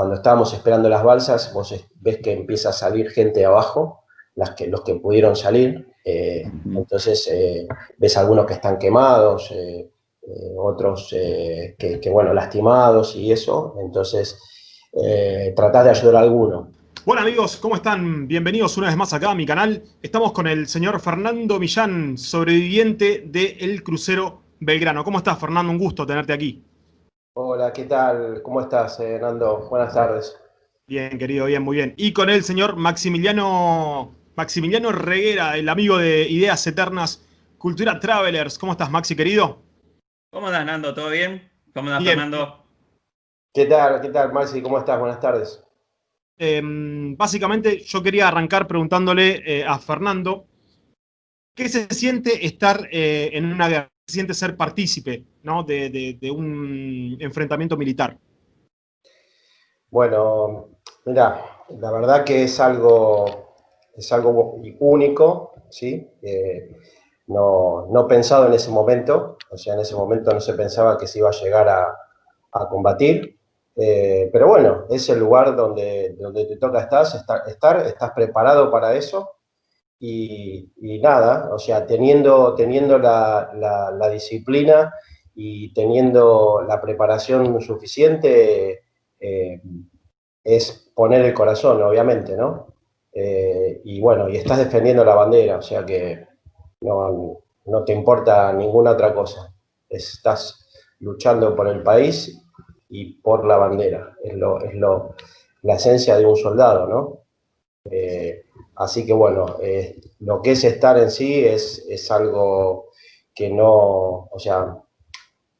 cuando estábamos esperando las balsas, vos ves que empieza a salir gente abajo, las que, los que pudieron salir, eh, entonces eh, ves algunos que están quemados, eh, otros que, bueno, lastimados y eso, entonces tratás de ayudar a alguno. Bueno amigos, ¿cómo están? Bienvenidos una vez más acá a mi canal. Estamos con el señor Fernando Millán, sobreviviente del crucero Belgrano. ¿Cómo estás, Fernando? Un gusto tenerte aquí. Hola, ¿qué tal? ¿Cómo estás, Nando? Buenas tardes. Bien, querido, bien, muy bien. Y con el señor Maximiliano Maximiliano Reguera, el amigo de Ideas Eternas, Cultura Travelers. ¿Cómo estás, Maxi, querido? ¿Cómo estás, Nando? ¿Todo bien? ¿Cómo estás, Fernando? ¿Qué tal? ¿Qué tal, Maxi? ¿Cómo estás? Buenas tardes. Em, básicamente, yo quería arrancar preguntándole eh, a Fernando, ¿qué se siente estar eh, en una guerra? ¿Qué se siente ser partícipe ¿no? de, un enfrentamiento militar? Bueno, mira, la verdad que es algo es algo único, ¿sí? no, no, pensado en ese momento, o sea, en ese momento no se pensaba que se iba a llegar a, combatir, eh, pero bueno, es el lugar donde, donde te toca estar, estar, estás preparado para eso, y, nada, o sea, teniendo, teniendo la, la, disciplina y teniendo la preparación suficiente, eh, es poner el corazón, obviamente, ¿no? Eh, y bueno, y estás defendiendo la bandera, o sea que no, te importa ninguna otra cosa. Estás luchando por el país y por la bandera. Es, lo, es lo, la esencia de un soldado, ¿no? Eh, así que bueno, eh, lo que es estar en sí es, es algo que no, o sea,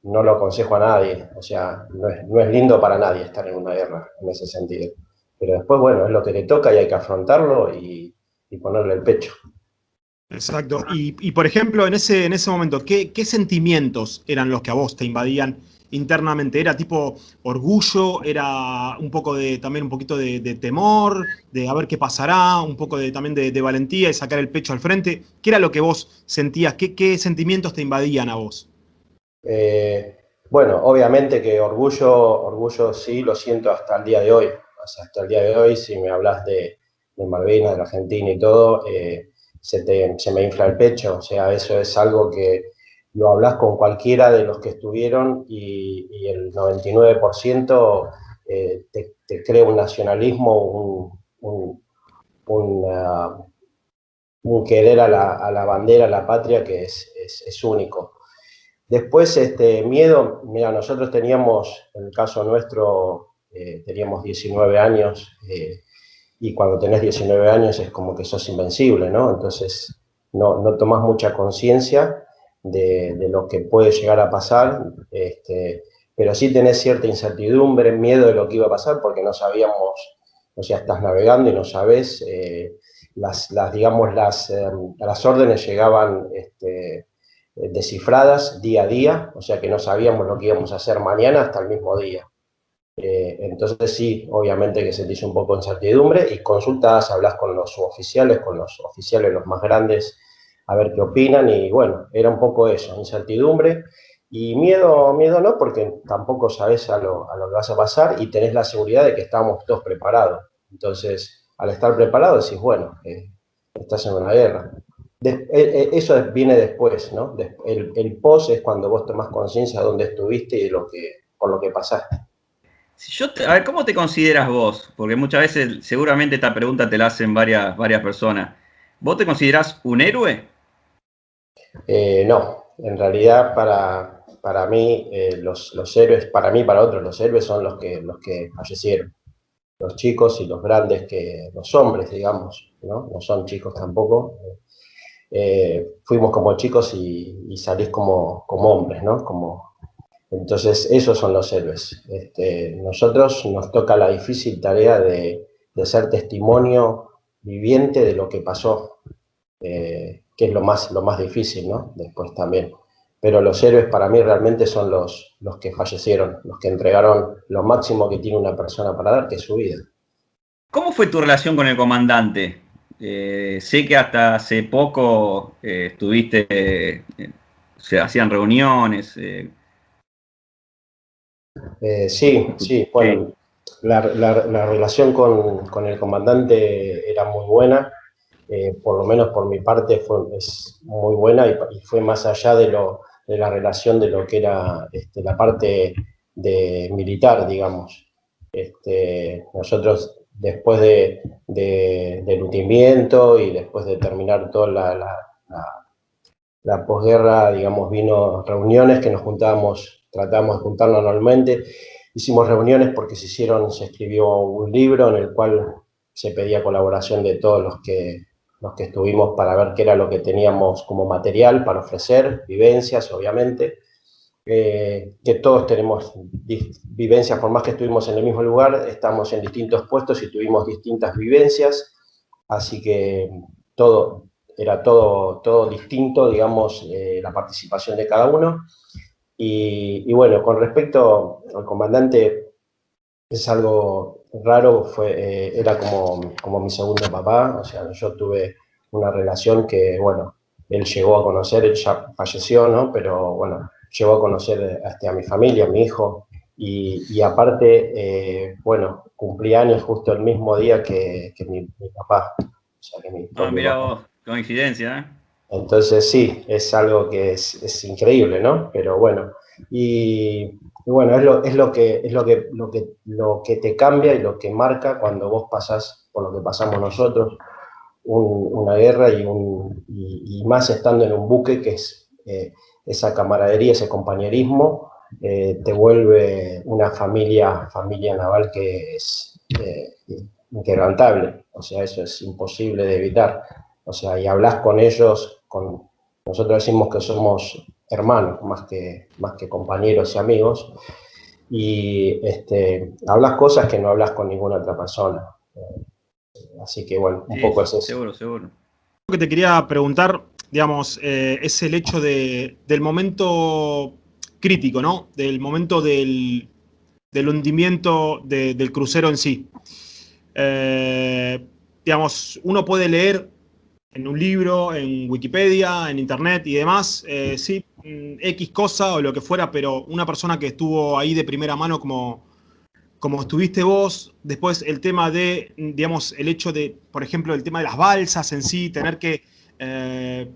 no lo aconsejo a nadie. O sea, no es, lindo para nadie estar en una guerra en ese sentido. Pero después, bueno, es lo que le toca y hay que afrontarlo y, ponerle el pecho. Exacto. Y, por ejemplo, en ese, en ese momento, ¿qué, sentimientos eran los que a vos te invadían internamente? ¿Era tipo orgullo? ¿Era un poco de, también un poquito de, temor? ¿De a ver qué pasará? ¿Un poco de, también de, valentía y sacar el pecho al frente? ¿Qué era lo que vos sentías? ¿Qué, sentimientos te invadían a vos? Eh, bueno, obviamente que orgullo, orgullo sí lo siento hasta el día de hoy hasta el día de hoy, si me hablas de, Malvinas, de la Argentina y todo, eh, se, me infla el pecho. O sea, eso es algo que lo hablas con cualquiera de los que estuvieron y, el 99% eh, te, crea un nacionalismo, un, querer a la, bandera, a la patria que es, único. Después, este miedo, mira, nosotros teníamos, en el caso nuestro, eh, teníamos 19 años eh, y cuando tenés 19 años es como que sos invencible, ¿no? Entonces no, no tomás mucha conciencia de, lo que puede llegar a pasar, este, pero sí tenés cierta incertidumbre, miedo de lo que iba a pasar porque no sabíamos, o sea, estás navegando y no sabés, eh, las, digamos, las, las órdenes llegaban este, descifradas día a día, o sea que no sabíamos lo que íbamos a hacer mañana hasta el mismo día. Eh, entonces sí, obviamente que sentís un poco de incertidumbre y consultas, hablas con los suboficiales, con los oficiales los más grandes, a ver qué opinan y bueno, era un poco eso, incertidumbre y miedo, miedo no, porque tampoco sabes a lo, a lo que vas a pasar y tenés la seguridad de que estamos todos preparados. Entonces, al estar preparado decís, bueno, eh, estás en una guerra. Eh, eso viene después, ¿no? El, el post es cuando vos tomás conciencia de dónde estuviste y de lo que, por lo que pasaste a ver, ¿cómo te consideras vos? Porque muchas veces, seguramente esta pregunta te la hacen varias, varias personas. ¿Vos te considerás un héroe? Eh, no, en realidad para, para mí, eh, los, héroes, para mí, para otros, los héroes son los que, los que fallecieron. Los chicos y los grandes, que los hombres, digamos, ¿no? No son chicos tampoco. Eh, fuimos como chicos y, salís como, como hombres, ¿no? Como, entonces, esos son los héroes. Este, nosotros nos toca la difícil tarea de, ser testimonio viviente de lo que pasó, que es lo más, lo más difícil, ¿no? Después también. Pero los héroes para mí realmente son los, los que fallecieron, los que entregaron lo máximo que tiene una persona para dar, que es su vida. ¿Cómo fue tu relación con el comandante? Eh, sé que hasta hace poco eh, estuviste, se hacían reuniones, eh, sí, sí, bueno, la, relación con, el comandante era muy buena, eh, por lo menos por mi parte fue, es muy buena y, fue más allá de, lo, de, la relación de lo que era este, la parte de militar, digamos. Este, nosotros después de, del hundimiento y después de terminar toda la, la, posguerra, digamos, vino reuniones que nos juntábamos, tratábamos de juntarnos anualmente, hicimos reuniones porque se hicieron, se escribió un libro en el cual se pedía colaboración de todos los que, los que estuvimos para ver qué era lo que teníamos como material para ofrecer, vivencias, obviamente, eh, que todos tenemos vivencias, por más que estuvimos en el mismo lugar, estamos en distintos puestos y tuvimos distintas vivencias, así que todo, era todo, todo distinto, digamos, eh, la participación de cada uno. Y, bueno, con respecto al comandante, es algo raro, fue, eh, era como, como mi segundo papá, o sea, yo tuve una relación que, bueno, él llegó a conocer, él ya falleció, ¿no? Pero bueno, llegó a conocer este, a mi familia, a mi hijo, y, aparte, eh, bueno, cumplí años justo el mismo día que, mi, papá. O sea, que mi ah, mira vos, coincidencia, ¿eh? Entonces sí, es algo que es, increíble, ¿no? Pero bueno, y, bueno, es lo, es lo, que, es lo, que, lo, que, lo que te cambia y lo que marca cuando vos pasás por lo que pasamos nosotros, una guerra y, un, y, más estando en un buque que es... Eh, esa camaradería, ese compañerismo, eh, te vuelve una familia, familia naval que es eh, inquebrantable, o sea, eso es imposible de evitar, o sea, y hablas con ellos, con, nosotros decimos que somos hermanos, más que, más que compañeros y amigos, y este, hablas cosas que no hablas con ninguna otra persona. Así que bueno, un poco es eso. Seguro, seguro. Lo que te quería preguntar, digamos, eh, es el hecho del momento crítico, ¿no? Del momento del, hundimiento del crucero en sí. Eh, digamos, uno puede leer en un libro, en Wikipedia, en Internet y demás, eh, sí, X cosa o lo que fuera, pero una persona que estuvo ahí de primera mano como, como estuviste vos, después el tema de, digamos, el hecho de, por ejemplo, el tema de las balsas en sí, tener que eh,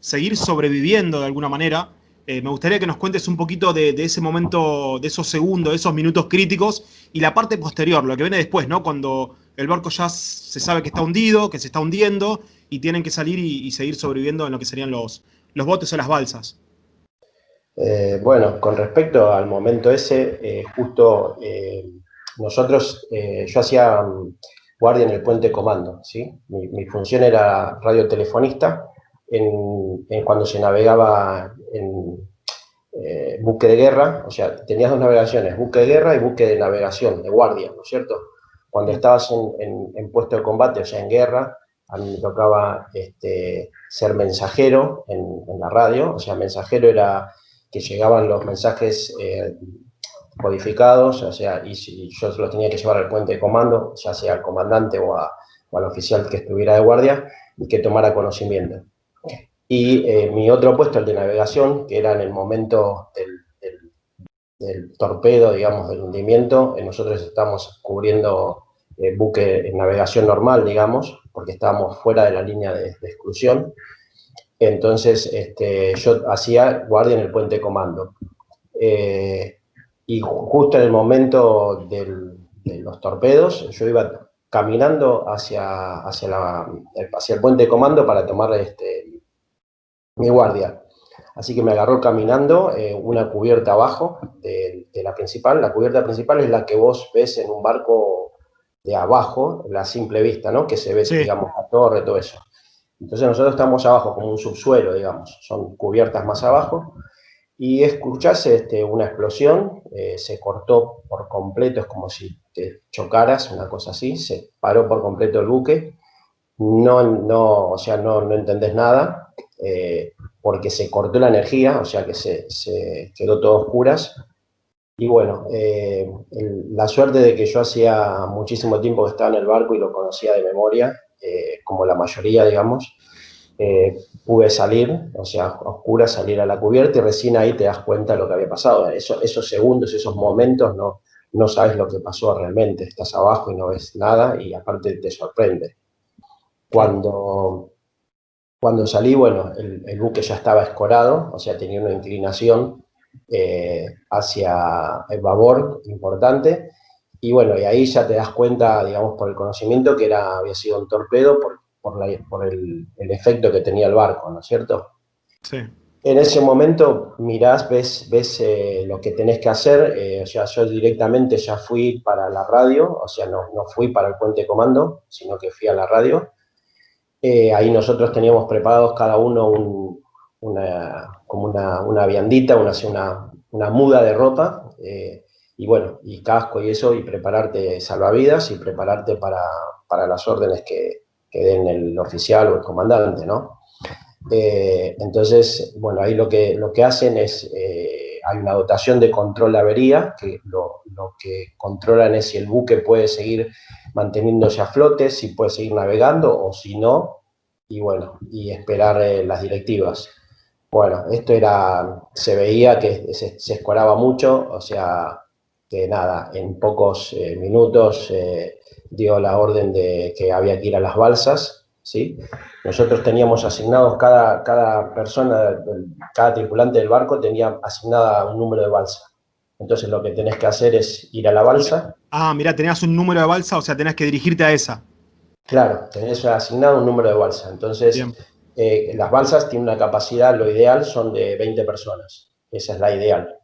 seguir sobreviviendo de alguna manera. Eh, me gustaría que nos cuentes un poquito de, ese momento, de esos segundos, de esos minutos críticos y la parte posterior, lo que viene después, ¿no? Cuando el barco ya se sabe que está hundido, que se está hundiendo y tienen que salir y, seguir sobreviviendo en lo que serían los, los botes o las balsas. Eh, bueno, con respecto al momento ese, justo nosotros, yo hacía guardia en el puente de comando, ¿sí? Mi, función era radiotelefonista en, en, cuando se navegaba en eh, buque de guerra, o sea, tenías dos navegaciones, buque de guerra y buque de navegación, de guardia, ¿no es cierto? Cuando estabas en, en, puesto de combate, o sea, en guerra, a mí me tocaba este, ser mensajero en, la radio, o sea, mensajero era que llegaban los mensajes eh, codificados, o sea, y si yo los tenía que llevar al puente de comando, ya sea al comandante o, al oficial que estuviera de guardia, y que tomara conocimiento. Y eh, mi otro puesto, el de navegación, que era en el momento del, torpedo, digamos, del hundimiento, eh, nosotros estamos cubriendo el buque en navegación normal, digamos, porque estábamos fuera de la línea de, exclusión. Entonces, este, yo hacía guardia en el puente de comando. Eh, y justo en el momento de los torpedos, yo iba caminando hacia, hacia, la, hacia el puente de comando para tomar este, mi guardia. Así que me agarró caminando eh, una cubierta abajo de, la principal. La cubierta principal es la que vos ves en un barco de abajo, la simple vista, ¿no? Que se ve, digamos, la torre, todo eso. Entonces nosotros estamos abajo, como un subsuelo, digamos. Son cubiertas más abajo y escuchase este, una explosión, eh, se cortó por completo, es como si te chocaras, una cosa así, se paró por completo el buque, no, no, o sea, no, no entendés nada, eh, porque se cortó la energía, o sea que se, se quedó todo oscuras, y bueno, eh, la suerte de que yo hacía muchísimo tiempo que estaba en el barco y lo conocía de memoria, como la mayoría, digamos, eh, pude salir, o sea, oscura, salir a la cubierta y recién ahí te das cuenta de lo que había pasado. Eso, esos segundos, esos momentos no, no sabes lo que pasó realmente, estás abajo y no ves nada y aparte te sorprende. Cuando, cuando salí, bueno, el, buque ya estaba escorado, o sea, tenía una inclinación eh, hacia el babor importante, y bueno, y ahí ya te das cuenta, digamos, por el conocimiento que era, había sido un torpedo por, por, el, efecto que tenía el barco, ¿no es cierto? Sí. En ese momento mirás, ves, ves eh, lo que tenés que hacer, eh, o sea, yo directamente ya fui para la radio, o sea, no, no fui para el puente comando, sino que fui a la radio. Eh, ahí nosotros teníamos preparados cada uno una, como una, una viandita, una, una, una muda de ropa, y bueno, y casco y eso, y prepararte salvavidas y prepararte para, para las órdenes que, que den el oficial o el comandante, ¿no? Eh, entonces, bueno, ahí lo que, lo que hacen es, eh, hay una dotación de control de avería, que lo, lo, que controlan es si el buque puede seguir manteniéndose a flote, si puede seguir navegando o si no, y bueno, y esperar eh, las directivas. Bueno, esto era, se veía que se, se, escoraba mucho, o sea, que nada, en pocos minutos dio la orden de que había que ir a las balsas, ¿sí? Nosotros teníamos asignados, cada, cada persona, cada tripulante del barco tenía asignada un número de balsa. Entonces lo que tenés que hacer es ir a la balsa. Ah, mira, tenías un número de balsa, o sea, tenés que dirigirte a esa. Claro, tenés asignado un número de balsa. Entonces, eh, las balsas tienen una capacidad, lo ideal son de 20 personas. Esa es la ideal.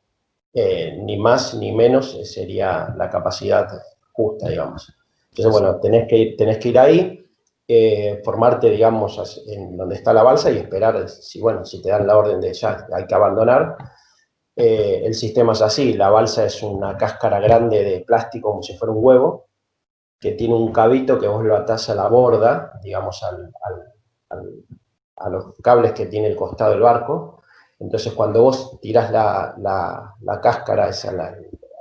Eh, ni más ni menos sería la capacidad justa, digamos. Entonces, bueno, tenés que ir, tenés que ir ahí, eh, formarte, digamos, en donde está la balsa y esperar, si, bueno, si te dan la orden de ya hay que abandonar. Eh, el sistema es así, la balsa es una cáscara grande de plástico como si fuera un huevo, que tiene un cabito que vos lo atás a la borda, digamos, al, a los cables que tiene el costado del barco. Entonces, cuando vos tirás la, la, cáscara esa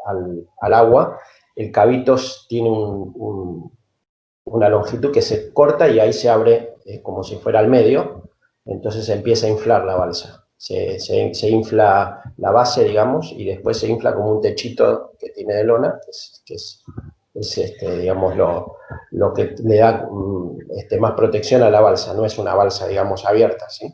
al, agua, el cabito tiene una longitud que se corta y ahí se abre eh, como si fuera al medio, entonces se empieza a inflar la balsa. Se, se, infla la base, digamos, y después se infla como un techito que tiene de lona, que es, este, digamos, lo, lo, que le da mm, este, más protección a la balsa, no es una balsa, digamos, abierta, ¿sí?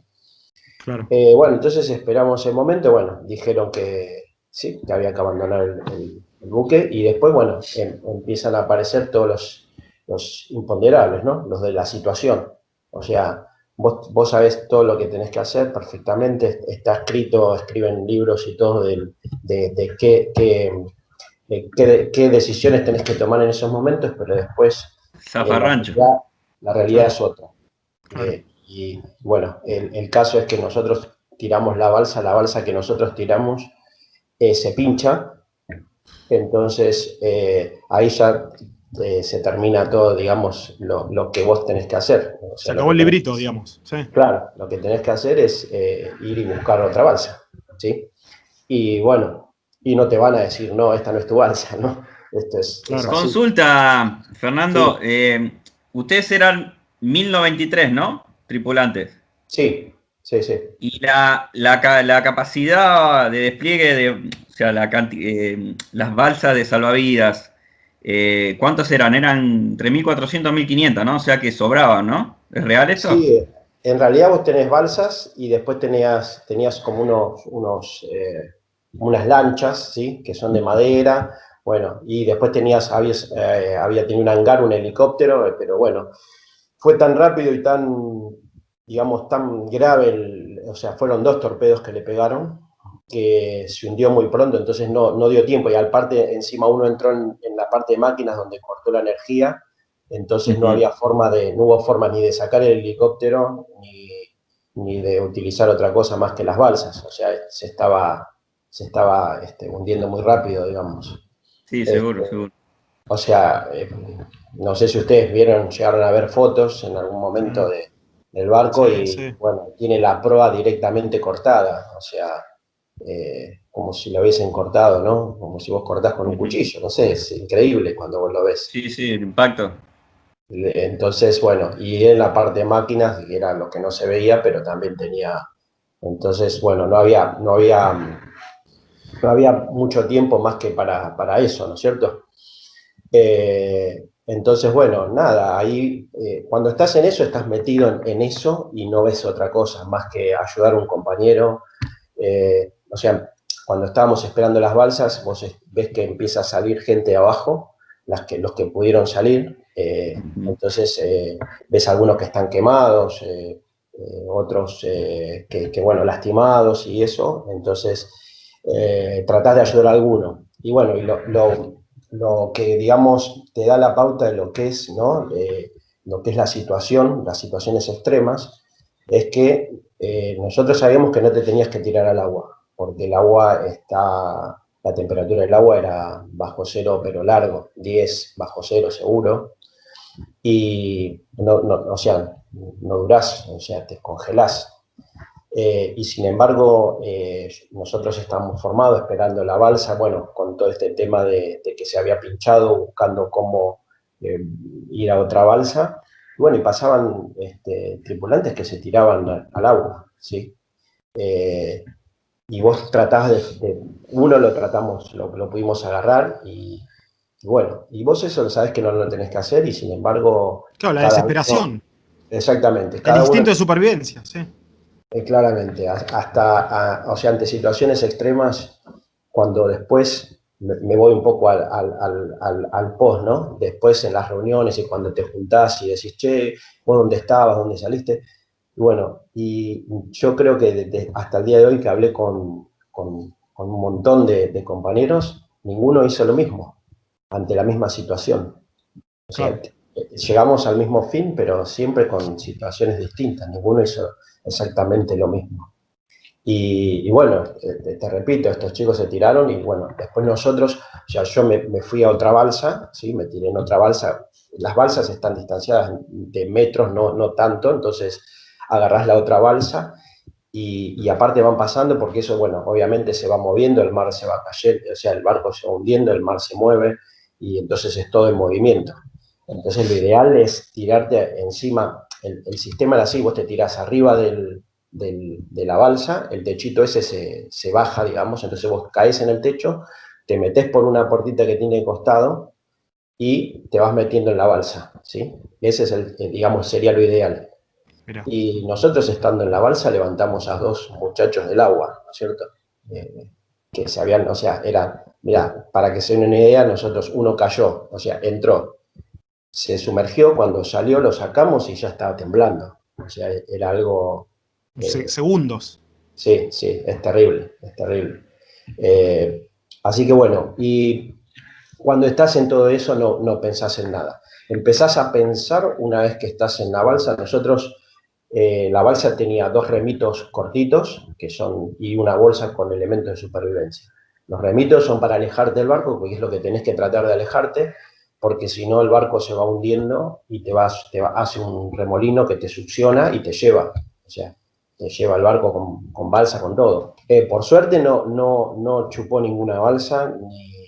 Claro. Eh, bueno, entonces esperamos el momento, bueno, dijeron que sí, que había que abandonar el el buque, y después, bueno, em, empiezan a aparecer todos los, los, imponderables, ¿no? Los de la situación. O sea, vos, vos sabés todo lo que tenés que hacer perfectamente, está escrito, escriben libros y todo de, de, qué, qué, qué, decisiones tenés que tomar en esos momentos, pero después... Zafarrancho. La, la, realidad es otra. Eh, y bueno, el, el, caso es que nosotros tiramos la balsa, la balsa que nosotros tiramos eh, se pincha, entonces, eh, ahí ya eh, se termina todo, digamos, lo, que vos tenés que hacer. se acabó el librito, digamos. Claro, lo que tenés que hacer es eh, ir y buscar otra balsa, ¿sí? Y bueno, y no te van a decir, no, esta no es tu balsa, ¿no? Esto es, Consulta, Fernando, ustedes eran 1093, ¿no? Tripulantes. Sí, sí, sí. Y la, la capacidad de despliegue de, la eh, las balsas de salvavidas, eh, ¿cuántos eran? Eran entre 1400 y 1500, ¿no? O sea que sobraban, ¿no? ¿Es real eso? Sí, en realidad vos tenés balsas y después tenías, tenías como unos, unos eh, unas lanchas, ¿sí? Que son de madera, bueno, y después tenías, habías, había tenido un hangar, un helicóptero, pero bueno, fue tan rápido y tan, digamos, tan grave, o sea, fueron dos torpedos que le pegaron, que se hundió muy pronto, entonces no, no dio tiempo y al parte encima uno entró en, la parte de máquinas donde cortó la energía, entonces no había forma de, no hubo forma ni de sacar el helicóptero ni, ni de utilizar otra cosa más que las balsas, o sea, se estaba, se estaba este, hundiendo muy rápido, digamos. Sí, seguro, este, seguro. O sea, eh, no sé si ustedes vieron, llegaron a ver fotos en algún momento de, del barco y, bueno, tiene la proa directamente cortada, o sea, eh, como si lo hubiesen cortado, ¿no? Como si vos cortás con un cuchillo, no sé, es increíble cuando vos lo ves. Sí, sí, el impacto. Entonces, bueno, y en la parte de máquinas, que era lo que no se veía, pero también tenía, entonces, bueno, no había, no había, no había mucho tiempo más que para, para eso, ¿no es cierto? Eh, entonces, bueno, nada, ahí eh, cuando estás en eso, estás metido en, eso y no ves otra cosa más que ayudar a un compañero. Eh, o sea, cuando estábamos esperando las balsas, vos ves que empieza a salir gente abajo, las que, los que pudieron salir. entonces, ves algunos que están quemados, otros que, bueno, lastimados y eso. Entonces, tratás de ayudar a alguno. Y bueno, y lo lo que, digamos, te da la pauta de lo que es, ¿no? lo que es la situación, las situaciones extremas, es que eh, nosotros sabíamos que no te tenías que tirar al agua, porque el agua está, la temperatura del agua era bajo cero, pero largo, 10 bajo cero seguro, y no, no, o sea, no durás, o sea, te congelás. Eh, y sin embargo, eh, nosotros estábamos formados esperando la balsa, bueno, con todo este tema de, que se había pinchado, buscando cómo eh, ir a otra balsa. bueno, y pasaban este, tripulantes que se tiraban al agua, ¿sí? y vos tratás de, uno lo tratamos, lo, lo pudimos agarrar y, bueno, y vos eso lo sabés que no lo tenés que hacer y sin embargo... Claro, la desesperación. exactamente. El instinto de supervivencia, sí. Eh, claramente, hasta, o sea, ante situaciones extremas, cuando después me, voy un poco al, al, al, post, ¿no? Después en las reuniones y cuando te juntás y decís, che, vos dónde estabas, dónde saliste. bueno, y yo creo que hasta el día de hoy que hablé con, con, con un montón de, de, compañeros, ninguno hizo lo mismo, ante la misma situación. O sea, llegamos al mismo fin, pero siempre con situaciones distintas, ninguno hizo exactamente lo mismo. Y, bueno, te, repito, estos chicos se tiraron y bueno, después nosotros, ya yo me, fui a otra balsa, ¿sí? me tiré en otra balsa, las balsas están distanciadas de metros, no, no tanto, entonces agarrás la otra balsa y, y, aparte van pasando porque eso, bueno, obviamente se va moviendo, el mar se va cayendo, o sea, el barco se va hundiendo, el mar se mueve y entonces es todo en movimiento. Entonces lo ideal es tirarte encima, el, sistema era así, vos te tirás arriba del, de la balsa, el techito ese se, baja, digamos, entonces vos caes en el techo, te metes por una portita que tiene costado y te vas metiendo en la balsa, ¿sí? Ese es el, digamos, sería lo ideal. Y nosotros estando en la balsa levantamos a dos muchachos del agua, ¿no es cierto? Eh, que se habían, o sea, era, mira, para que se den una idea, nosotros, uno cayó, o sea, entró, se sumergió, cuando salió lo sacamos y ya estaba temblando. O sea, era algo... Eh, segundos. Sí, sí, es terrible, es terrible. Eh, así que bueno, y cuando estás en todo eso no, no pensás en nada. Empezás a pensar una vez que estás en la balsa. Nosotros, eh, la balsa tenía dos remitos cortitos que son, y una bolsa con elementos de supervivencia. Los remitos son para alejarte del barco, porque es lo que tenés que tratar de alejarte, porque si no el barco se va hundiendo y te, vas, te hace un remolino que te succiona y te lleva, o sea, te lleva el barco con, balsa, con todo. Eh, por suerte no, no, no chupó ninguna balsa, ni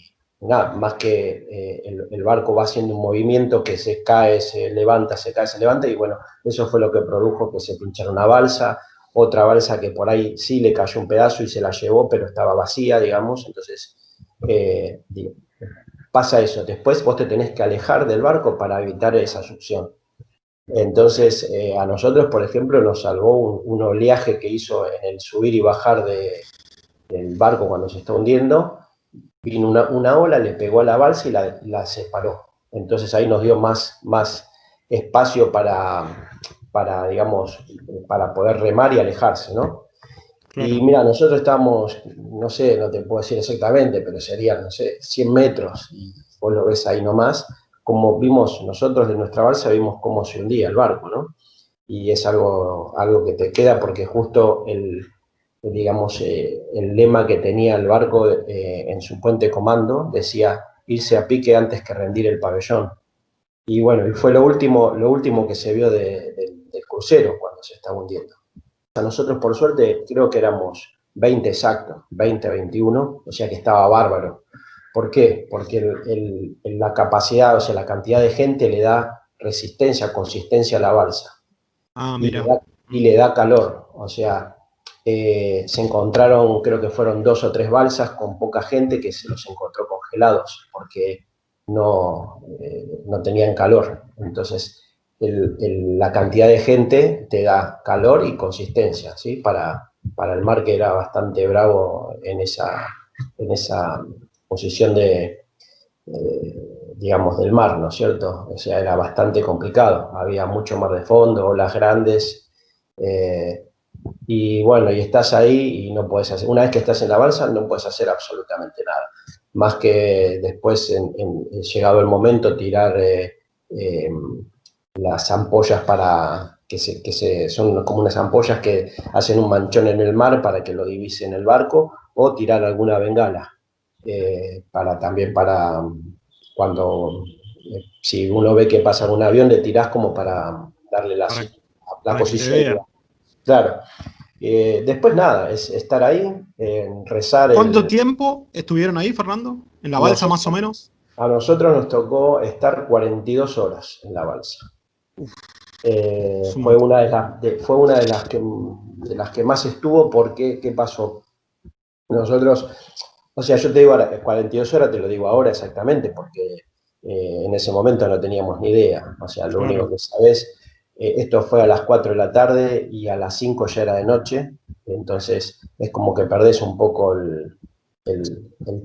nada, más que eh, el, barco va haciendo un movimiento que se cae, se levanta, se cae, se levanta, y bueno, eso fue lo que produjo que se pinchara una balsa, otra balsa que por ahí sí le cayó un pedazo y se la llevó, pero estaba vacía, digamos, entonces, eh, pasa eso. Después vos te tenés que alejar del barco para evitar esa succión. Entonces, eh, a nosotros, por ejemplo, nos salvó un, oleaje que hizo en el subir y bajar del barco cuando se está hundiendo. Vino una, ola, le pegó a la balsa y la, separó. Entonces ahí nos dio más, más espacio para, para, digamos, para poder remar y alejarse, ¿no? Y mira, nosotros estamos, no sé, no te puedo decir exactamente, pero serían, no sé, 100 metros, y vos lo ves ahí nomás, como vimos nosotros de nuestra balsa, vimos cómo se hundía el barco, ¿no? Y es algo, algo que te queda porque justo el, digamos, eh, el lema que tenía el barco eh, en su puente comando decía irse a pique antes que rendir el pabellón. Y bueno, y fue lo último, lo último que se vio del crucero cuando se estaba hundiendo. Nosotros, por suerte, creo que éramos 20 exactos, 20, 21, o sea que estaba bárbaro. ¿Por qué? Porque la capacidad, o sea, la cantidad de gente le da resistencia, consistencia a la balsa. Ah, mira. Y le da, calor, o sea, eh, se encontraron, creo que fueron dos o tres balsas con poca gente que se los encontró congelados porque no, eh, no tenían calor. Entonces, la cantidad de gente te da calor y consistencia, ¿sí? Para, para el mar que era bastante bravo en esa, en esa posición de, digamos, del mar, ¿no es cierto? O sea, era bastante complicado, había mucho mar de fondo, olas grandes, eh, y bueno, y estás ahí y no puedes hacer, una vez que estás en la balsa no puedes hacer absolutamente nada, más que después, en, llegado el momento, tirar eh, eh, las ampollas para, que, se, que se, son como unas ampollas que hacen un manchón en el mar para que lo divise en el barco, o tirar alguna bengala, para también para cuando, si uno ve que pasa un avión, le tirás como para darle la, la posición. Claro. Eh, después nada, es estar ahí, rezar. ¿Cuánto tiempo estuvieron ahí, Fernando? ¿En la balsa más o menos? A nosotros nos tocó estar 42 horas en la balsa. Eh, fue, una de las, fue una de las, que, de las que más estuvo porque, ¿qué pasó? Nosotros, o sea, yo te digo 42 horas, te lo digo ahora exactamente, porque eh, en ese momento no teníamos ni idea. O sea, lo único que sabes eh, esto fue a las 4 de la tarde y a las 5 ya era de noche, entonces es como que perdés un poco el,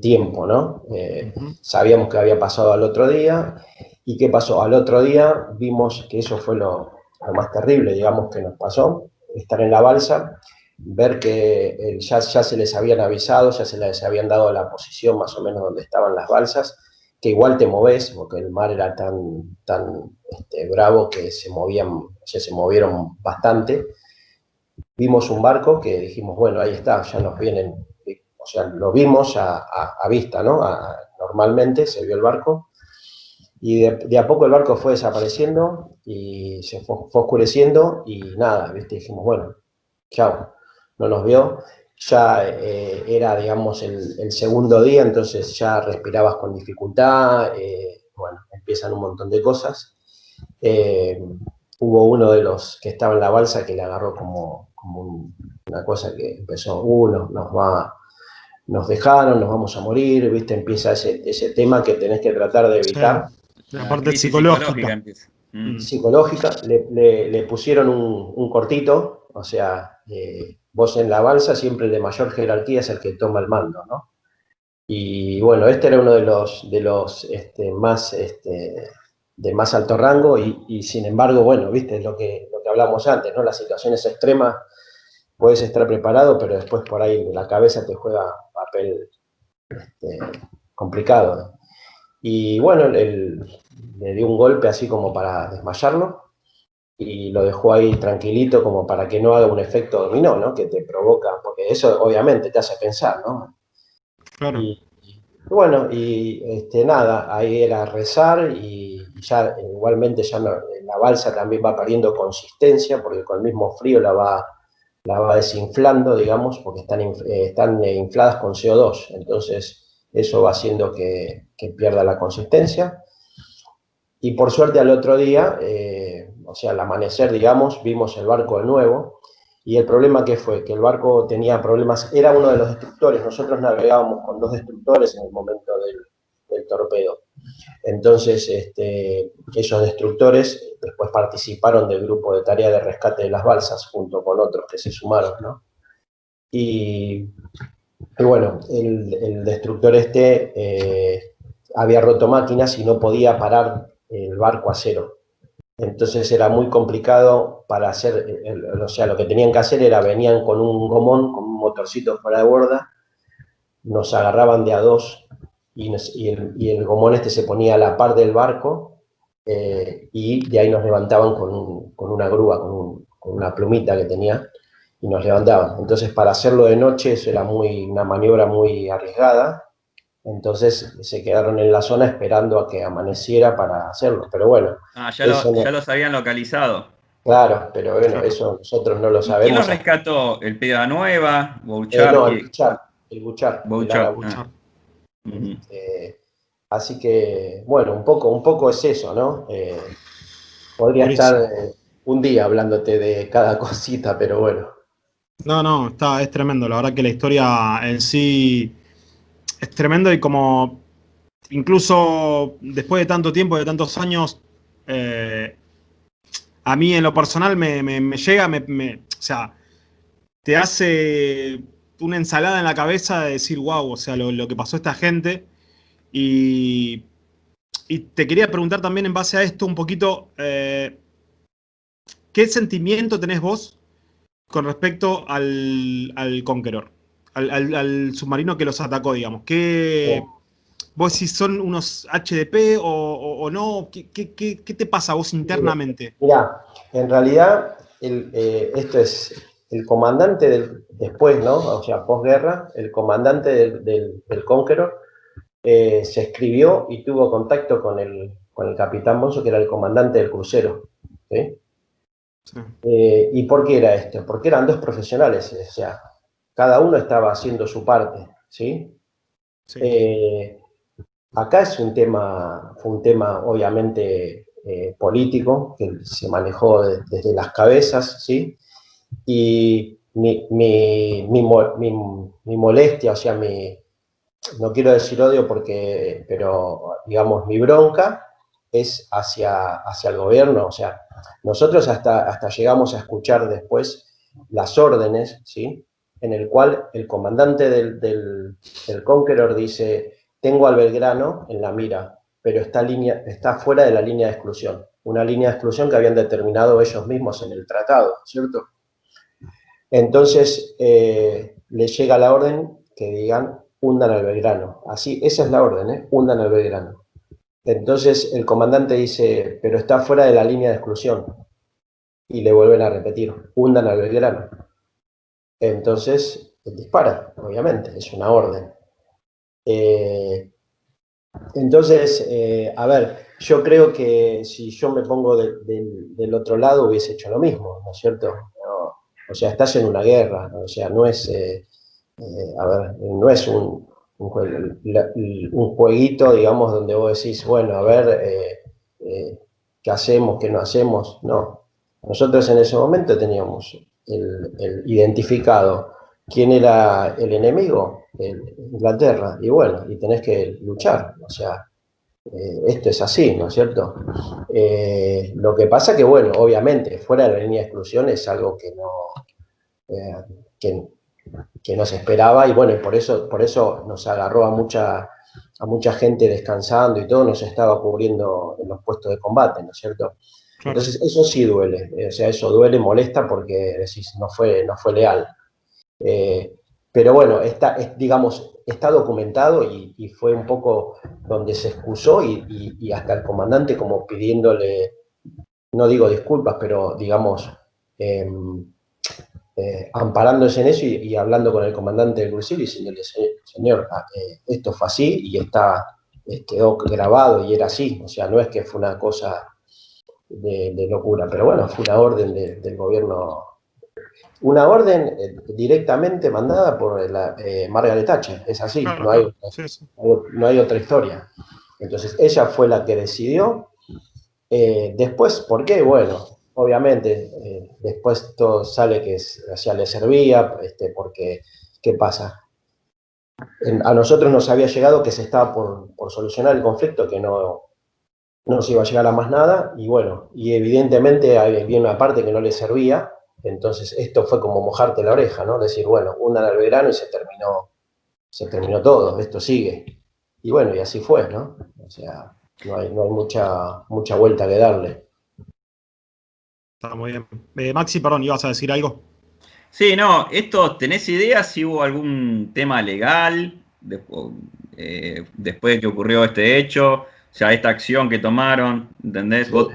tiempo, ¿no? Eh, sabíamos que había pasado al otro día, ¿y qué pasó? Al otro día vimos que eso fue lo, más terrible, digamos, que nos pasó, estar en la balsa, ver que eh, ya, se les habían avisado, ya se les habían dado la posición más o menos donde estaban las balsas, que igual te moves, porque el mar era tan, tan este, bravo que se movían, se movieron bastante. Vimos un barco que dijimos, bueno, ahí está, ya nos vienen, o sea, lo vimos a, vista, ¿no? normalmente se vio el barco, y de, a poco el barco fue desapareciendo y se fue, oscureciendo y nada, ¿viste? Dijimos, bueno, chao, no nos vio ya eh, era, digamos, el, segundo día, entonces ya respirabas con dificultad, eh, bueno, empiezan un montón de cosas. Eh, hubo uno de los que estaba en la balsa que le agarró como, una cosa que empezó, uno, nos va, nos dejaron, nos vamos a morir, ¿viste? Empieza ese, ese tema que tenés que tratar de evitar. La parte psicológica. Psicológica, le, le, pusieron un, un, cortito, o sea, vos en la balsa siempre el de mayor jerarquía es el que toma el mando, ¿no? Y bueno, este era uno de los, de los este, más, este, de más alto rango y, sin embargo, bueno, viste, lo que, lo que hablamos antes, ¿no? Las situaciones extremas, puedes estar preparado, pero después por ahí la cabeza te juega papel este, complicado. Y bueno, le dio un golpe así como para desmayarlo, y lo dejó ahí tranquilito como para que no haga un efecto dominó, ¿no? Que te provoca, porque eso obviamente te hace pensar, ¿no? Claro. Y, bueno, y este, nada, ahí era rezar y ya igualmente ya la balsa también va perdiendo consistencia porque con el mismo frío la va, la va desinflando, digamos, porque están, eh, están infladas con CO2, entonces eso va haciendo que, que pierda la consistencia. Y por suerte al otro día, eh, o sea, al amanecer, digamos, vimos el barco de nuevo, y el problema que fue, que el barco tenía problemas, era uno de los destructores, nosotros navegábamos con dos destructores en el momento del, torpedo. Entonces, este, esos destructores después participaron del grupo de tarea de rescate de las balsas, junto con otros que se sumaron, ¿no? Y, bueno, el, destructor este eh, había roto máquinas y no podía parar el barco a cero. Entonces era muy complicado para hacer, o sea, lo que tenían que hacer era, venían con un gomón, con un motorcito fuera de borda, nos agarraban de a dos y, el, gomón este se ponía a la par del barco eh, y de ahí nos levantaban con, una grúa, con, una plumita que tenía y nos levantaban. Entonces para hacerlo de noche eso era muy, una maniobra muy arriesgada entonces se quedaron en la zona esperando a que amaneciera para hacerlo. Pero bueno. Ah, ya, los habían localizado. Claro, pero bueno, eso nosotros no lo sabemos. ¿Quién lo rescató? ¿El Peda Nueva? ¿Bouchard? Eh, no, el Bouchard. El Bouchard. Ah. Eh, así que, bueno, un poco, un poco es eso, ¿no? Eh, podría estar un día hablándote de cada cosita, pero bueno. No, no, está, es tremendo. La verdad que la historia en sí es tremendo y como incluso después de tanto tiempo, de tantos años, eh, a mí en lo personal me, llega, me, o sea, te hace una ensalada en la cabeza de decir, wow, o sea, lo, que pasó a esta gente. Y, te quería preguntar también en base a esto un poquito, eh, ¿qué sentimiento tenés vos con respecto al, al Conqueror? Al, submarino que los atacó, digamos. ¿Qué, ¿Vos si son unos HDP o, no? ¿Qué, te pasa a vos internamente? Mira, en realidad eh, esto es el comandante del, después, ¿no? O sea, posguerra, el comandante del, del, Conqueror eh, se escribió y tuvo contacto con el, con el capitán Monzo, que era el comandante del crucero. ¿sí? Eh, ¿Y por qué era esto? Porque eran dos profesionales, o sea, cada uno estaba haciendo su parte, ¿sí? Eh, acá es un tema, fue un tema obviamente político, que se manejó desde las cabezas, ¿sí? y mi, mi, mi, molestia, o sea, mi, no quiero decir odio porque, pero digamos, mi bronca es hacia, hacia el gobierno, o sea, nosotros hasta, hasta llegamos a escuchar después las órdenes, ¿sí? En el cual el comandante del, del, Conqueror dice, tengo al Belgrano en la mira, pero está, línea, está fuera de la línea de exclusión, una línea de exclusión que habían determinado ellos mismos en el tratado, ¿cierto? Entonces eh, le llega la orden que digan hundan al Belgrano. Así, esa es la orden, ¿eh? hundan al Belgrano. Entonces el comandante dice, pero está fuera de la línea de exclusión. Y le vuelven a repetir, hundan al Belgrano. Entonces dispara, obviamente, es una orden. Eh, entonces, eh, a ver, yo creo que si yo me pongo del otro lado hubiese hecho lo mismo, ¿no es cierto? O sea, estás en una guerra, o sea, no es, eh, a ver, no es un, un, jueguito, digamos, donde vos decís, bueno, a ver, eh, ¿qué hacemos, qué no hacemos? No. Nosotros en ese momento teníamos el, identificado quién era el enemigo, Inglaterra, y bueno, y tenés que luchar, o sea, esto es así, ¿no es cierto? lo que pasa que, bueno, obviamente, fuera de la línea de exclusión es algo que no, eh, que, que, no se esperaba y bueno, por eso, por eso nos agarró a mucha, a mucha gente descansando y todo, nos estaba cubriendo en los puestos de combate, ¿no es cierto? Entonces eso sí duele, eh, o sea, eso duele, molesta porque decís, no fue, no fue leal. Eh, pero bueno, está, digamos, está documentado y, fue un poco donde se excusó y, y, hasta el comandante como pidiéndole, no digo disculpas, pero digamos, em, eh, amparándose en eso y, hablando con el comandante del crucero y diciéndole, señor, ah, eh, esto fue así y está, eh, quedó grabado y era así, o sea, no es que fue una cosa de, locura, pero bueno, fue una orden del gobierno, una orden directamente mandada por la, Margaret Thatcher, es así, no, hay, no hay otra historia. Entonces ella fue la que decidió, después, ¿por qué? Bueno, obviamente, eh, después todo sale que le servía, este, porque, ¿qué pasa? a nosotros nos había llegado que se estaba por, solucionar el conflicto, que no, no iba a llegar a más nada, y bueno, y evidentemente había una parte que no le servía, entonces esto fue como mojarte la oreja, ¿no? Decir, bueno, hundan al verano y se terminó, se terminó todo, esto sigue. Y bueno, y así fue, ¿no? O sea, no hay, no hay mucha, mucha vuelta que darle. Está muy bien. Eh, Maxi, perdón, ¿ibas a decir algo? Sí, no, esto, ¿tenés idea si hubo algún tema legal eh, después de que ocurrió este hecho? O sea, esta acción que tomaron, ¿entendés? ¿Hubo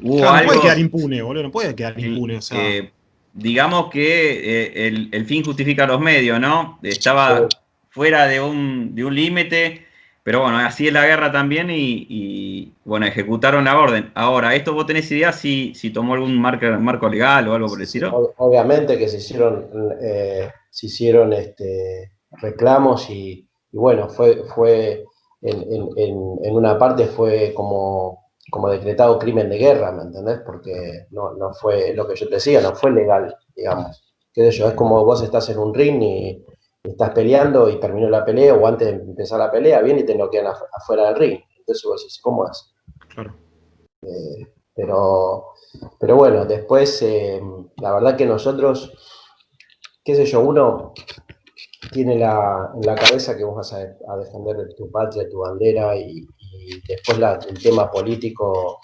no puede quedar impune, boludo, no puede quedar impune. O sea. digamos que eh, el, fin justifica los medios, ¿no? Estaba fuera de un, de un límite pero bueno, así es la guerra también y, bueno, ejecutaron la orden. Ahora, ¿esto vos tenés idea si, si tomó algún marco, marco legal o algo por decirlo? Obviamente que se hicieron, eh, se hicieron este, reclamos y, bueno, fue, fue en, una parte fue como, como decretado crimen de guerra, ¿me entendés? Porque no, no fue lo que yo te decía, no fue legal, digamos. qué sé yo, es como vos estás en un ring y estás peleando y terminó la pelea, o antes de empezar la pelea, viene y te noquean afuera del ring. Entonces vos decís, ¿cómo es? Claro. Eh, pero, pero bueno, después, eh, la verdad que nosotros, qué sé yo, uno tiene la, en la cabeza que vos vas a, defender tu patria, tu bandera, y, después el tema político,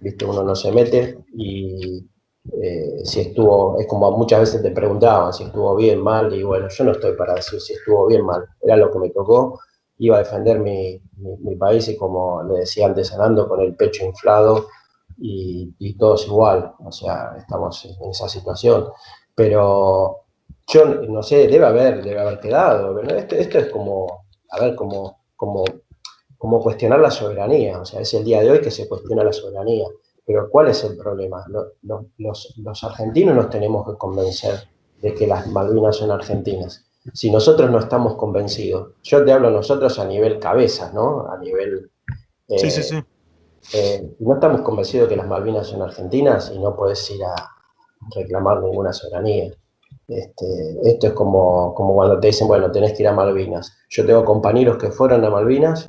viste, uno no se mete, y eh, si estuvo, es como muchas veces te preguntaban si estuvo bien, mal, y bueno, yo no estoy para decir si estuvo bien, mal, era lo que me tocó, iba a defender mi, país y como le decía antes, andando con el pecho inflado y, y todos igual, o sea, estamos en esa situación, pero yo no sé, debe haber, debe haber quedado, esto, esto es como, a ver, como, como, como cuestionar la soberanía, o sea, es el día de hoy que se cuestiona la soberanía. Pero ¿cuál es el problema? Los, argentinos nos tenemos que convencer de que las Malvinas son argentinas. Si nosotros no estamos convencidos, yo te hablo nosotros a nivel cabeza, ¿no? A nivel... sí, sí, sí. Eh, no estamos convencidos de que las Malvinas son argentinas y no puedes ir a reclamar ninguna soberanía. Este, esto es como, como cuando te dicen, bueno, tenés que ir a Malvinas. Yo tengo compañeros que fueron a Malvinas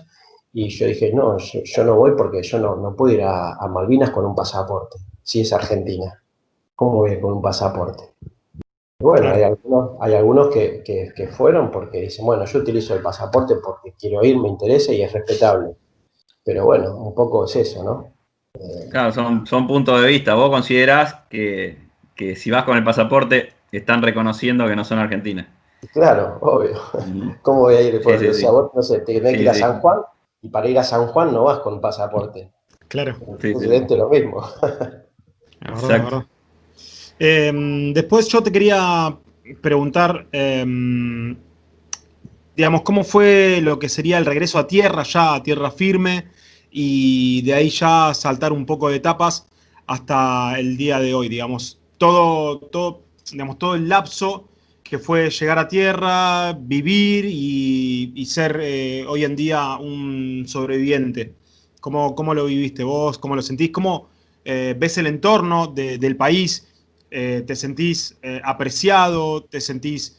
y yo dije, no, yo, no voy porque yo no, no puedo ir a, Malvinas con un pasaporte, si es Argentina. ¿Cómo voy con un pasaporte? bueno, hay algunos, hay algunos que, que, fueron porque dicen, bueno, yo utilizo el pasaporte porque quiero ir, me interesa y es respetable. Pero bueno, un poco es eso, ¿no? Eh, claro, son, son puntos de vista. ¿Vos considerás que, que si vas con el pasaporte están reconociendo que no son argentinas? Claro, obvio. ¿Cómo voy a ir? Por sí, vos, no sé, tenés que ir a San Juan y para ir a San Juan no vas con pasaporte. Claro. es lo mismo. Exacto. Em, después yo te quería preguntar, em, digamos, ¿cómo fue lo que sería el regreso a tierra, ya a tierra firme, y de ahí ya saltar un poco de etapas hasta el día de hoy, digamos? Todo, todo, digamos, todo el lapso que fue llegar a tierra, vivir y, ser eh, hoy en día un sobreviviente. ¿Cómo, ¿Cómo, lo viviste vos? ¿Cómo lo sentís? ¿Cómo eh, ves el entorno del país? Eh, ¿Te sentís apreciado? ¿Te sentís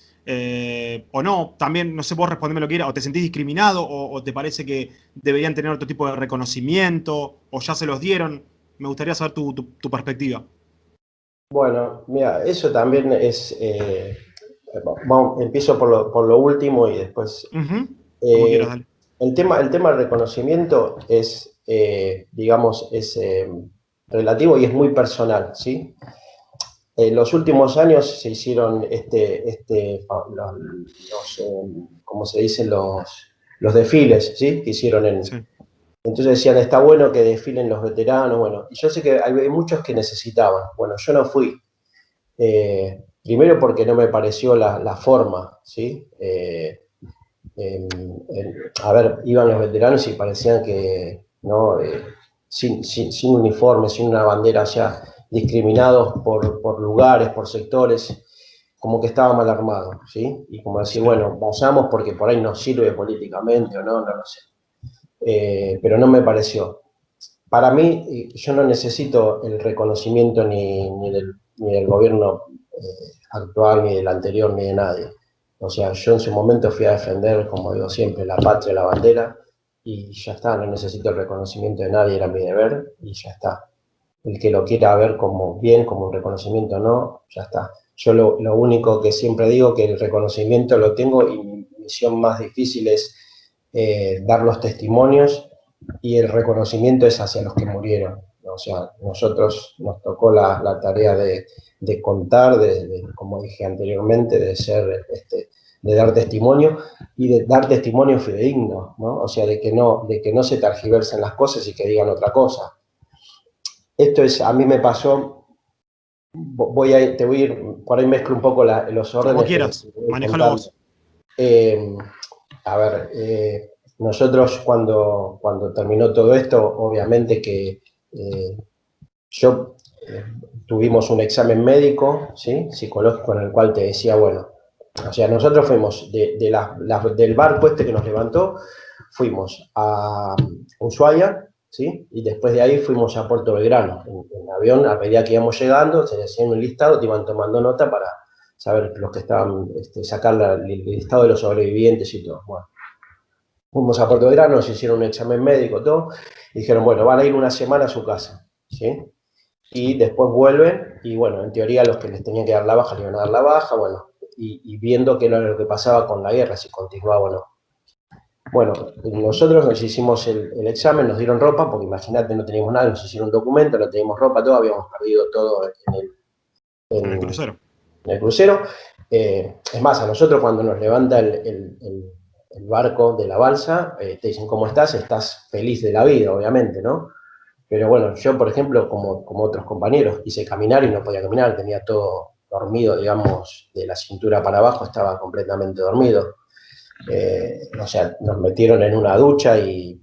o no? También, no sé, vos respondeme lo que era, o te sentís discriminado, o, te parece que deberían tener otro tipo de reconocimiento, o ya se los dieron. Me gustaría saber tu, perspectiva. Bueno, mira, eso también es, empiezo por lo, por lo, último y después... Eh, el, tema, el tema del reconocimiento es, eh, digamos, es eh, relativo y es muy personal, ¿sí? En los últimos años se hicieron, este, este, los, como se dice, los, los desfiles, ¿sí? Que hicieron en... Entonces decían, está bueno que desfilen los veteranos, bueno, y yo sé que hay muchos que necesitaban, bueno, yo no fui, Primero porque no me pareció la, forma, ¿sí? Eh, a ver, iban los veteranos y parecían que, ¿no? Eh, sin, uniforme, sin una bandera ya, discriminados por, lugares, por sectores, como que estaba mal armado, ¿sí? Y como decir, bueno, vayamos porque por ahí nos sirve políticamente o no, no lo sé. Eh, pero no me pareció. Para mí, yo no necesito el reconocimiento ni, ni, del, ni del gobierno eh, actual, ni del anterior, ni de nadie. O sea, yo en su momento fui a defender, como digo siempre, la patria, la bandera, y ya está, no necesito el reconocimiento de nadie, era mi deber, y ya está. El que lo quiera ver como bien, como un reconocimiento no, ya está. Yo lo, único que siempre digo, que el reconocimiento lo tengo, y mi misión más difícil es eh, dar los testimonios, y el reconocimiento es hacia los que murieron. O sea, nosotros nos tocó la tarea de, de contar, de, como dije anteriormente, de ser, este, de dar testimonio y de dar testimonio fidedigno, ¿no? O sea, de que no, de que no se targiversen las cosas y que digan otra cosa. Esto es, a mí me pasó, voy a, te voy a ir, por ahí mezclo un poco los órdenes. Como quieras, manejalo vos. Eh, a ver, eh, nosotros cuando, cuando terminó todo esto, obviamente que eh, yo tuvimos un examen médico, ¿sí? psicológico, en el cual te decía, bueno, o sea, nosotros fuimos de, del barco este que nos levantó, fuimos a Ushuaia, ¿sí? y después de ahí fuimos a Puerto Belgrano, en, avión, a medida que íbamos llegando, se decían un listado, te iban tomando nota para saber los que estaban, este, sacar el estado de los sobrevivientes y todo. Bueno, fuimos a Puerto Grano, nos hicieron un examen médico, todo, y dijeron, bueno, van a ir una semana a su casa, ¿sí? Y después vuelven, y bueno, en teoría los que les tenían que dar la baja, les iban a dar la baja, bueno, y, viendo qué era lo que pasaba con la guerra, si continuaba o no. Bueno, nosotros nos hicimos el, examen, nos dieron ropa, porque imagínate, no teníamos nada, nos hicieron un documento, no teníamos ropa, todo, habíamos perdido todo en el, en, el crucero. En el crucero. Eh, es más, a nosotros cuando nos levanta el, barco de la balsa, eh, te dicen, ¿cómo estás? Estás feliz de la vida, obviamente, ¿no? Pero bueno, yo, por ejemplo, como, como otros compañeros, hice caminar y no podía caminar, tenía todo dormido, digamos, de la cintura para abajo, estaba completamente dormido. Eh, o sea, nos metieron en una ducha y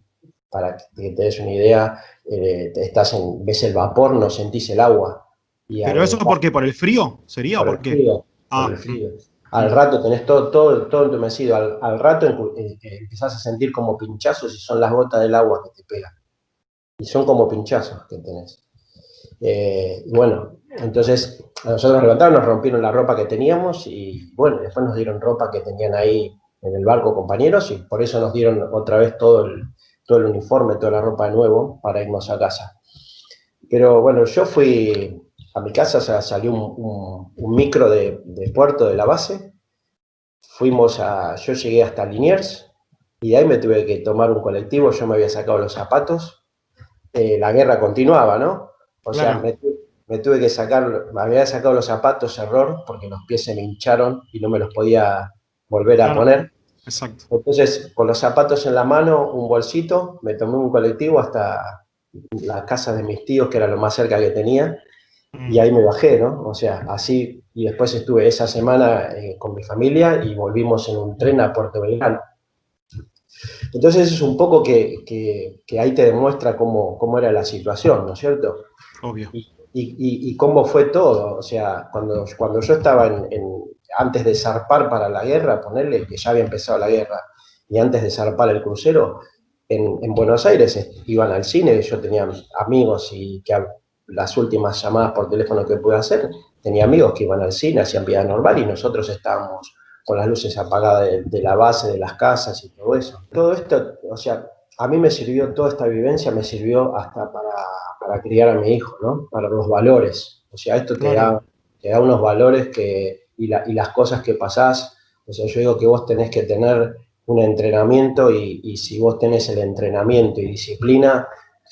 para que te des una idea, estás en, ves el vapor, no sentís el agua. ¿Pero eso por qué? ¿Por el frío? ¿Sería? Por, Frío, ah. el frío. Al rato tenés todo, todo, todo entumecido. Al, al rato eh, eh, empezás a sentir como pinchazos y son las gotas del agua que te pegan. Y son como pinchazos que tenés. Eh, bueno, entonces a nosotros nos levantaron, nos rompieron la ropa que teníamos y bueno, después nos dieron ropa que tenían ahí en el barco compañeros y por eso nos dieron otra vez todo el, todo el uniforme, toda la ropa de nuevo para irnos a casa. Pero bueno, yo fui, a mi casa salió un, micro de, puerto de la base, fuimos a, yo llegué hasta Liniers, y de ahí me tuve que tomar un colectivo, yo me había sacado los zapatos, eh, la guerra continuaba, ¿no? O sea, me, tuve que sacar, me había sacado los zapatos, error, porque los pies se me hincharon y no me los podía volver a poner. Exacto. Entonces, con los zapatos en la mano, un bolsito, me tomé un colectivo hasta la casa de mis tíos, que era lo más cerca que tenía, y ahí me bajé, ¿no? O sea, así, y después estuve esa semana eh, con mi familia y volvimos en un tren a Puerto Belgrano. Entonces es un poco que, que, ahí te demuestra cómo, cómo, era la situación, ¿no es cierto? Obvio. Y, y, y, cómo fue todo, o sea, cuando, cuando yo estaba en, antes de zarpar para la guerra, ponerle que ya había empezado la guerra, y antes de zarpar el crucero, en, en Buenos Aires iban al cine, yo tenía amigos y que las últimas llamadas por teléfono que pude hacer, tenía amigos que iban al cine, hacían vida normal y nosotros estábamos con las luces apagadas de, la base de las casas y todo eso. Todo esto, o sea, a mí me sirvió, toda esta vivencia me sirvió hasta para, para criar a mi hijo, ¿no? Para los valores. O sea, esto te, da, te da unos valores que, y, y las cosas que pasás. O sea, yo digo que vos tenés que tener un entrenamiento y, y si vos tenés el entrenamiento y disciplina,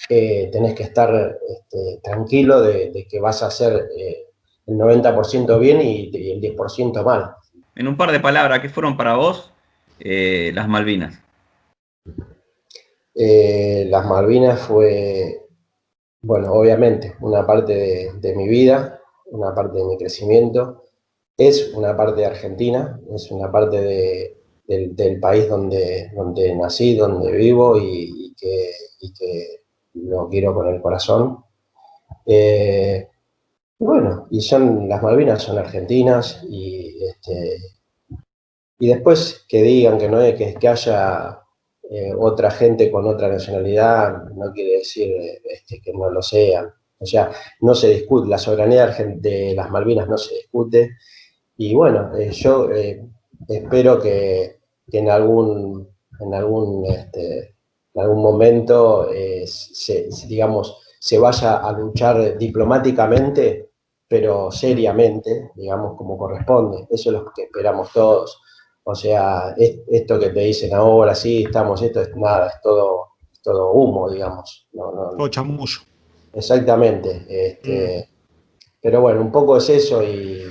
eh, tenés que estar este, tranquilo de, que vas a hacer eh, el 90% bien y, el 10% mal. En un par de palabras, ¿qué fueron para vos eh, las Malvinas? las Malvinas fue, bueno, obviamente, una parte de, mi vida, una parte de mi crecimiento, es una parte de Argentina, es una parte del, país donde, donde nací, donde vivo y, que, y que lo quiero con el corazón. Eh, bueno, y son, las Malvinas son argentinas y, este, y después que digan que no hay, que, que haya eh, otra gente con otra nacionalidad, no quiere decir este, que no lo sean. O sea, no se discute, la soberanía de las Malvinas no se discute. Y bueno, eh, yo espero que, en algún, en algún este, en algún momento, eh, se, digamos, se vaya a luchar diplomáticamente, pero seriamente, digamos, como corresponde. Eso es lo que esperamos todos. O sea, esto que te dicen ahora, sí, estamos, esto es nada, es todo, todo humo, digamos. No, todo chamullo. Exactamente. Este, mm. Pero bueno, un poco es eso y,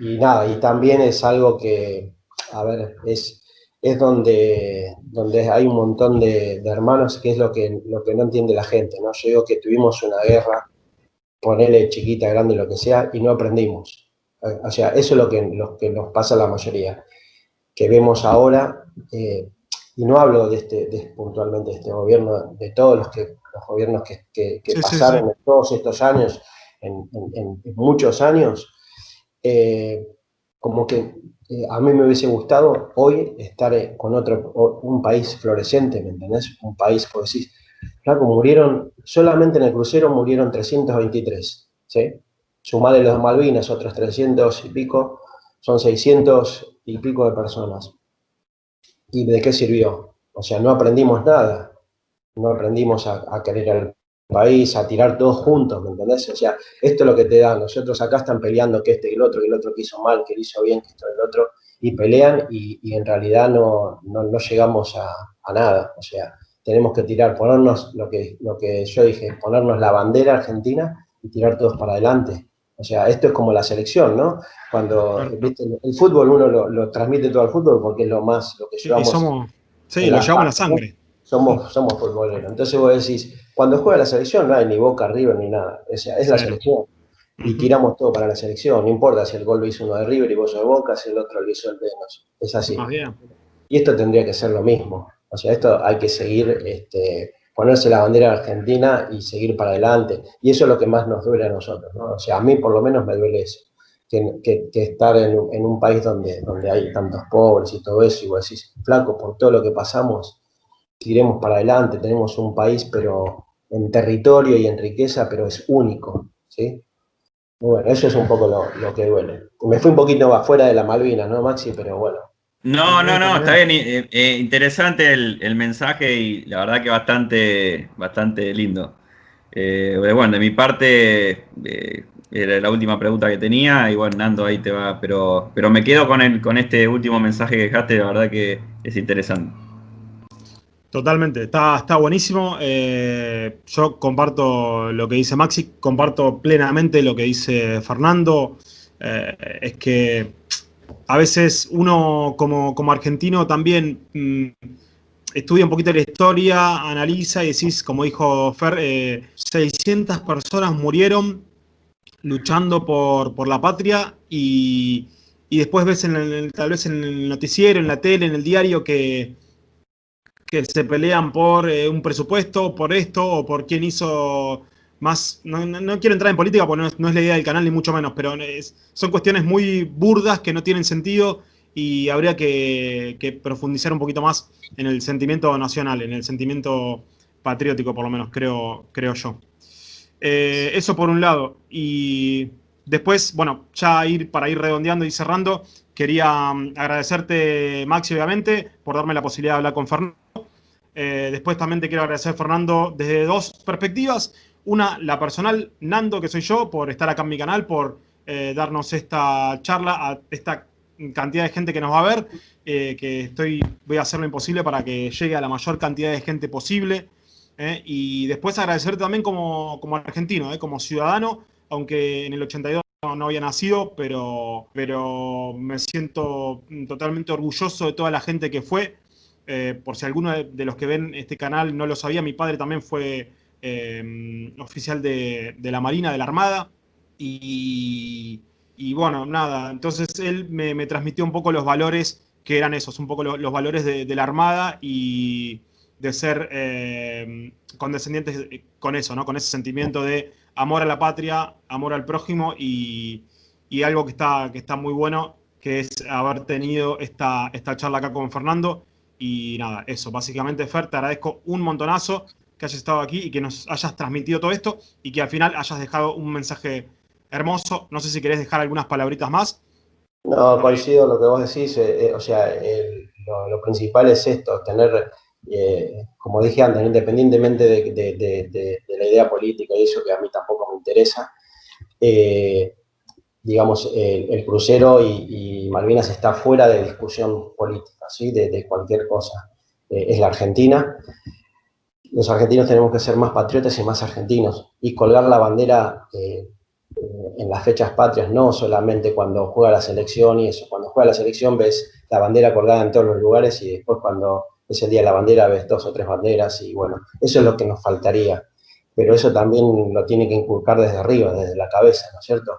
y nada, y también es algo que, a ver, es, es donde, donde hay un montón de, hermanos, que es lo que, lo que no entiende la gente, ¿no? Yo digo que tuvimos una guerra, ponele chiquita, grande, lo que sea, y no aprendimos. O sea, eso es lo que, lo que nos pasa a la mayoría, que vemos ahora, eh, y no hablo de este, puntualmente de este gobierno, de todos los, que, los gobiernos que, pasaron en todos estos años, en, muchos años, eh, como que eh, a mí me hubiese gustado hoy estar eh, con otro, un país floreciente, ¿me entendés? Un país, por decir, claro, murieron, solamente en el crucero murieron 323, ¿sí? Sumarle los Malvinas, otros 300 y pico, son 600 y pico de personas. ¿Y de qué sirvió? O sea, no aprendimos nada. No aprendimos a, querer al país, a tirar todos juntos, ¿me entendés? O sea, esto es lo que te da. Nosotros acá están peleando que este y el otro, que el otro que hizo mal, que hizo bien, que esto y el otro, y pelean y, en realidad no, no, llegamos a, a, nada. O sea, tenemos que tirar, ponernos lo que, lo que yo dije, ponernos la bandera argentina y tirar todos para adelante. O sea, esto es como la selección, ¿no? Cuando el fútbol uno lo, transmite todo al fútbol porque es lo más, lo que llevamos. somos, sí, lo llevamos a la sangre. Somos, somos futboleros. Entonces vos decís, cuando juega la selección no hay ni Boca, River, ni nada. O sea, es la selección. Y tiramos todo para la selección. No importa si el gol lo hizo uno de River y vos de Boca, si el otro lo hizo el de Es así. Y esto tendría que ser lo mismo. O sea, esto hay que seguir este, ponerse la bandera argentina y seguir para adelante. Y eso es lo que más nos duele a nosotros, ¿no? O sea, a mí por lo menos me duele eso, que, estar en, un país donde, donde hay tantos pobres y todo eso, y vos decís, flaco, por todo lo que pasamos, iremos para adelante, tenemos un país, pero en territorio y en riqueza, pero es único, ¿sí? Bueno, eso es un poco lo, lo que duele. Me fui un poquito afuera de la Malvinas, ¿no, Maxi? Pero bueno, no, no, no, está bien. Eh, eh, interesante el, mensaje y la verdad que bastante, bastante lindo. Eh, bueno, de mi parte, era la última pregunta que tenía y bueno, Nando ahí te va, pero, pero me quedo con, el, con este último mensaje que dejaste, la verdad que es interesante. Totalmente, está, está buenísimo. yo comparto lo que dice Maxi, comparto plenamente lo que dice Fernando. es que a veces uno como, argentino también mm, estudia un poquito la historia, analiza y decís, como dijo Fer, 600 eh, personas murieron luchando por, la patria y, después ves en tal vez en el noticiero, en la tele, en el diario que, que se pelean por eh, un presupuesto, por esto o por quién hizo más, no, quiero entrar en política porque no es, la idea del canal ni mucho menos, pero son cuestiones muy burdas que no tienen sentido y habría que, profundizar un poquito más en el sentimiento nacional, en el sentimiento patriótico por lo menos, creo, creo yo. Eh, eso por un lado. Y después, bueno, ya ir para ir redondeando y cerrando, quería mm, agradecerte, Maxi, obviamente, por darme la posibilidad de hablar con Fernando. Eh, después también te quiero agradecer, Fernando, desde dos perspectivas. Una, la personal, Nando, que soy yo, por estar acá en mi canal, por eh, darnos esta charla a esta cantidad de gente que nos va a ver, eh, que estoy, voy a hacer lo imposible para que llegue a la mayor cantidad de gente posible. Y después agradecerte también como, como argentino, como ciudadano, aunque en el 82 no, había nacido, pero, pero me siento totalmente orgulloso de toda la gente que fue. Por si alguno de los que ven este canal no lo sabía, mi padre también fue Em, oficial de, la Marina, de la Armada, y, bueno, nada, entonces él me, transmitió un poco los valores que eran esos, un poco los valores de, la Armada y de ser em, condescendientes con eso, ¿no? Con ese sentimiento de amor a la patria, amor al prójimo y, algo que está, que está muy bueno, que es haber tenido esta, esta charla acá con Fernando. Y nada, eso, básicamente Fer, te agradezco un montonazo que hayas estado aquí y que nos hayas transmitido todo esto y que al final hayas dejado un mensaje hermoso. No sé si querés dejar algunas palabritas más. No, coincido lo que vos decís. Eh, eh, o sea, lo, principal es esto, tener, eh, como dije antes, independientemente de, la idea política y eso que a mí tampoco me interesa, digamos, el, crucero y, Malvinas está fuera de discusión política, ¿sí? de, cualquier cosa. es la Argentina los argentinos tenemos que ser más patriotas y más argentinos y colgar la bandera eh, en las fechas patrias, no solamente cuando juega la selección y eso. Cuando juega la selección ves la bandera colgada en todos los lugares y después cuando es el día de la bandera ves dos o tres banderas y bueno, eso es lo que nos faltaría. Pero eso también lo tiene que inculcar desde arriba, desde la cabeza, ¿no es cierto?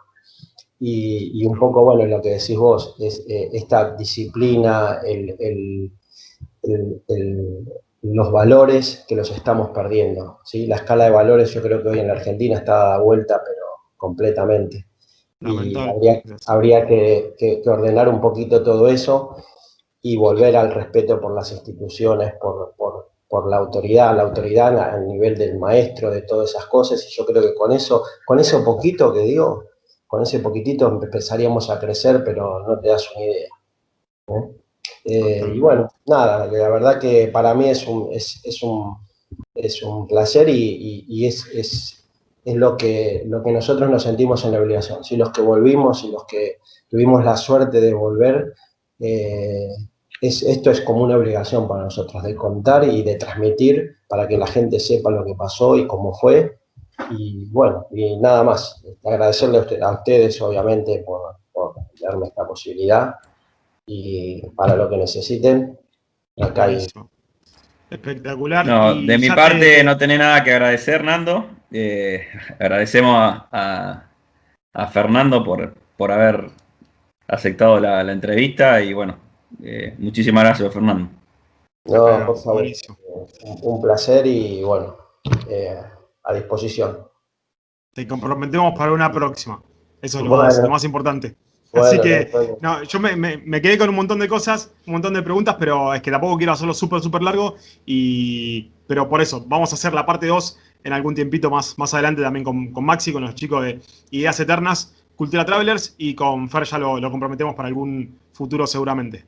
Y, un poco, bueno, lo que decís vos, es eh, esta disciplina, el los valores que los estamos perdiendo. ¿sí? La escala de valores yo creo que hoy en la Argentina está dada vuelta, pero completamente. Y habría, que, ordenar un poquito todo eso y volver al respeto por las instituciones, por, la autoridad, la autoridad a nivel del maestro, de todas esas cosas. Y yo creo que con eso, con eso poquito que digo, con ese poquitito empezaríamos a crecer, pero no te das una idea. Eh, y bueno, nada, la verdad que para mí es un, es, un, es un placer y, es, es, lo, que, lo que nosotros nos sentimos en la obligación. Si los que volvimos y los que tuvimos la suerte de volver, eh, es, esto es como una obligación para nosotros, de contar y de transmitir para que la gente sepa lo que pasó y cómo fue. Y bueno, y nada más. Agradecerle a ustedes, obviamente, por, por darme esta posibilidad y para lo que necesiten, acá hay... Espectacular. No, de mi parte no tenés nada que agradecer, Nando. Eh, agradecemos a, Fernando por, por haber aceptado la, entrevista y bueno, eh, muchísimas gracias, Fernando. No, por favor. Un, placer y bueno, eh, a disposición. Te comprometemos para una próxima. Eso es lo más importante. Así que, no, yo me, quedé con un montón de cosas, un montón de preguntas, pero es que tampoco quiero hacerlo súper, súper largo. Y, pero por eso, vamos a hacer la parte 2 en algún tiempito más, más adelante también con, con Maxi, con los chicos de Ideas Eternas, Cultura Travelers, y con Fer ya lo, comprometemos para algún futuro seguramente.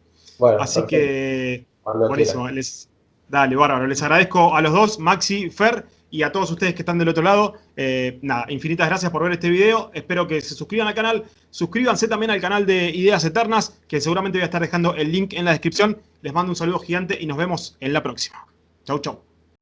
Así que, buenísimo. Les, dale, bárbaro. Les agradezco a los dos, Maxi, Fer y a todos ustedes que están del otro lado, eh, nada, infinitas gracias por ver este video. Espero que se suscriban al canal. Suscríbanse también al canal de Ideas Eternas, que seguramente voy a estar dejando el link en la descripción. Les mando un saludo gigante y nos vemos en la próxima. Chau, chau.